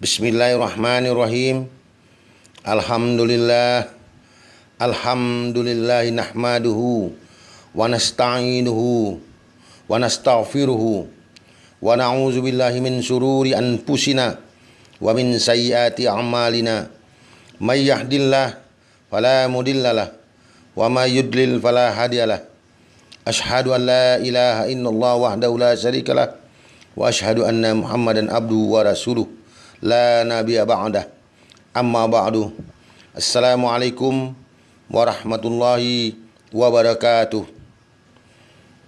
Bismillahirrahmanirrahim. Alhamdulillah. Alhamdulillah nahmaduhu wa nasta'inuhu wa nastaghfiruhu wa na'udzu min sururi anfusina wa min sayyiati a'malina. May yahdillah fala mudhillalah wa may yudlil fala hadiyalah. Ashhadu an la ilaha illallah wahdahu la syarikalah wa ashhadu anna Muhammadan abduhu wa rasuluh la nabiyya ba'dah. Amma ba'du. Assalamualaikum warahmatullahi wabarakatuh.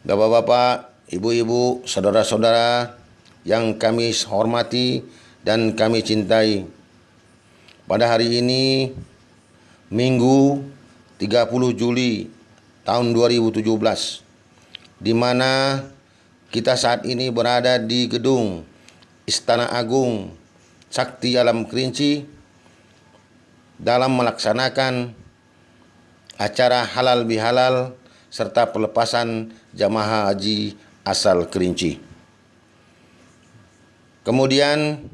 Bapak-bapak, ibu-ibu, saudara-saudara yang kami hormati dan kami cintai. Pada hari ini Minggu 30 Juli tahun 2017 di mana kita saat ini berada di gedung Istana Agung Sakti Alam Kerinci dalam melaksanakan acara halal bihalal serta pelepasan jamaah haji asal Kerinci. Kemudian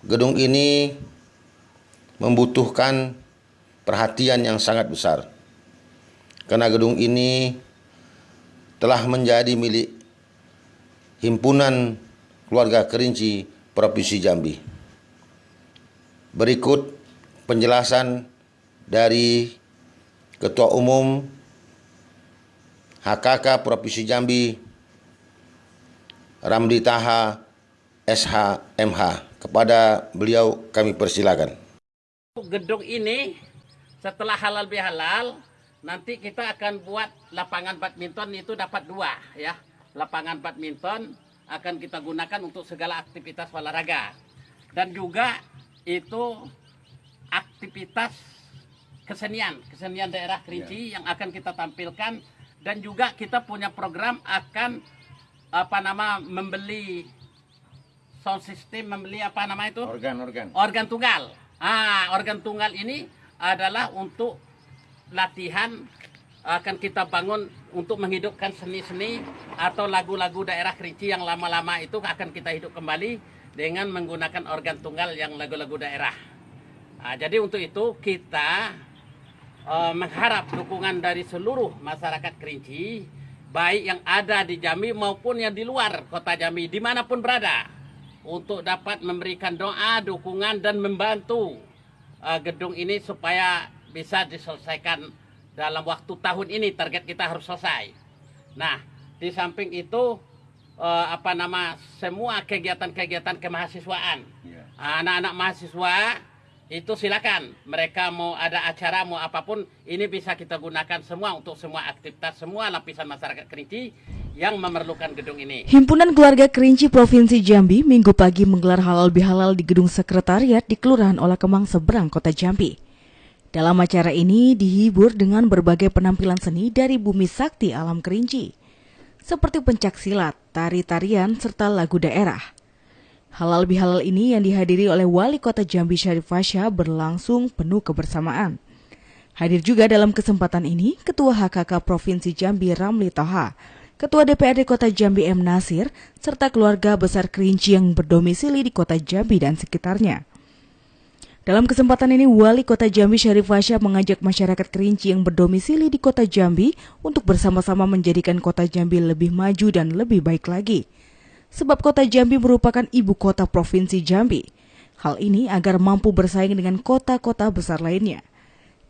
gedung ini membutuhkan perhatian yang sangat besar. Karena gedung ini telah menjadi milik Himpunan Keluarga Kerinci Provinsi Jambi. Berikut penjelasan dari Ketua Umum HKK Provinsi Jambi Ramli Taha SHMH. Kepada beliau kami persilakan. Gedung ini setelah halal bihalal nanti kita akan buat lapangan badminton itu dapat dua ya. Lapangan badminton akan kita gunakan untuk segala aktivitas olahraga. Dan juga itu aktivitas kesenian, kesenian daerah Kerinci ya. yang akan kita tampilkan dan juga kita punya program akan apa nama membeli sound system, membeli apa nama itu? Organ, organ. Organ tunggal. Ah, organ tunggal ini adalah untuk latihan akan kita bangun untuk menghidupkan seni-seni atau lagu-lagu daerah Kerinci yang lama-lama itu akan kita hidup kembali dengan menggunakan organ tunggal yang lagu-lagu daerah. Nah, jadi untuk itu kita uh, mengharap dukungan dari seluruh masyarakat Kerinci, baik yang ada di Jambi maupun yang di luar kota Jambi, di mana pun berada, untuk dapat memberikan doa, dukungan, dan membantu uh, gedung ini supaya bisa diselesaikan dalam waktu tahun ini. Target kita harus selesai. Nah, di samping itu, uh, apa nama, semua kegiatan-kegiatan kemahasiswaan, anak-anak yeah. mahasiswa itu silakan mereka mau ada acara mau apa pun ini bisa kita gunakan semua untuk semua aktivitas semua lapisan masyarakat Kerinci yang memerlukan gedung ini. Himpunan Keluarga Kerinci Provinsi Jambi minggu pagi menggelar halal bihalal di gedung sekretariat di Kelurahan Olah Kemang seberang kota Jambi. Dalam acara ini dihibur dengan berbagai penampilan seni dari bumi sakti alam Kerinci, seperti pencak silat, tari-tarian, serta lagu daerah. Halal bihalal ini yang dihadiri oleh Wali Kota Jambi Syarif Fasya berlangsung penuh kebersamaan. Hadir juga dalam kesempatan ini Ketua HKK Provinsi Jambi Ramli Toha, Ketua DPRD Kota Jambi M. Nasir, serta keluarga besar Kerinci yang berdomisili di Kota Jambi dan sekitarnya. Dalam kesempatan ini, Wali Kota Jambi Syarif Fasya mengajak masyarakat Kerinci yang berdomisili di Kota Jambi untuk bersama-sama menjadikan Kota Jambi lebih maju dan lebih baik lagi sebab kota Jambi merupakan ibu kota provinsi Jambi. Hal ini agar mampu bersaing dengan kota-kota besar lainnya.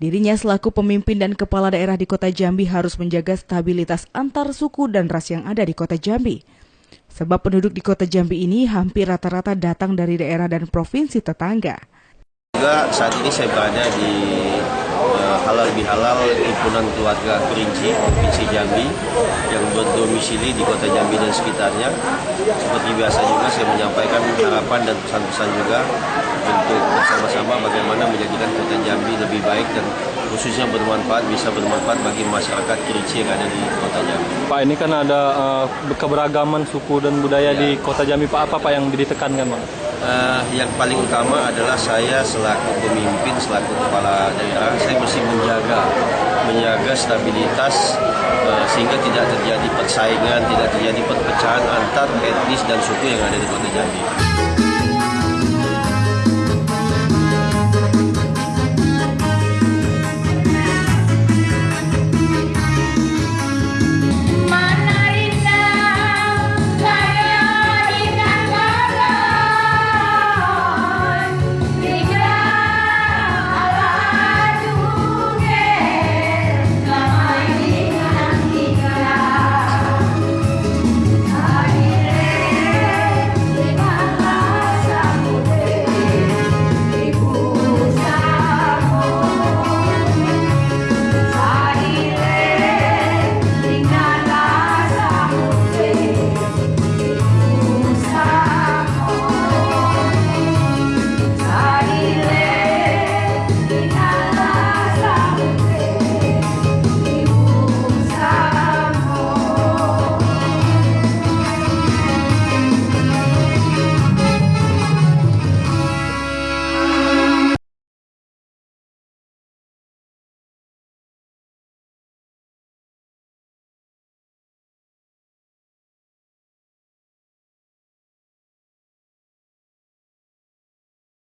Dirinya selaku pemimpin dan kepala daerah di kota Jambi harus menjaga stabilitas antar suku dan ras yang ada di kota Jambi. Sebab penduduk di kota Jambi ini hampir rata-rata datang dari daerah dan provinsi tetangga. Juga saat ini saya berada di uh, halal bihalal himpunan keluarga Kerinci provinsi Jambi yang berdomisili di kota Jambi dan sekitarnya seperti biasa juga saya menyampaikan harapan dan pesan-pesan juga untuk bersama-sama bagaimana menjadikan kota Jambi lebih baik dan khususnya bermanfaat bisa bermanfaat bagi masyarakat Kerinci yang ada di kota Jambi. Pak ini kan ada uh, keberagaman suku dan budaya ya. di kota Jambi Pak apa Pak yang ditekankan Pak? Uh, yang paling utama adalah saya selaku pemimpin, selaku kepala daerah, saya mesti menjaga menjaga stabilitas uh, sehingga tidak terjadi persaingan, tidak terjadi perpecahan antar etnis dan suku yang ada di Kota Jambi.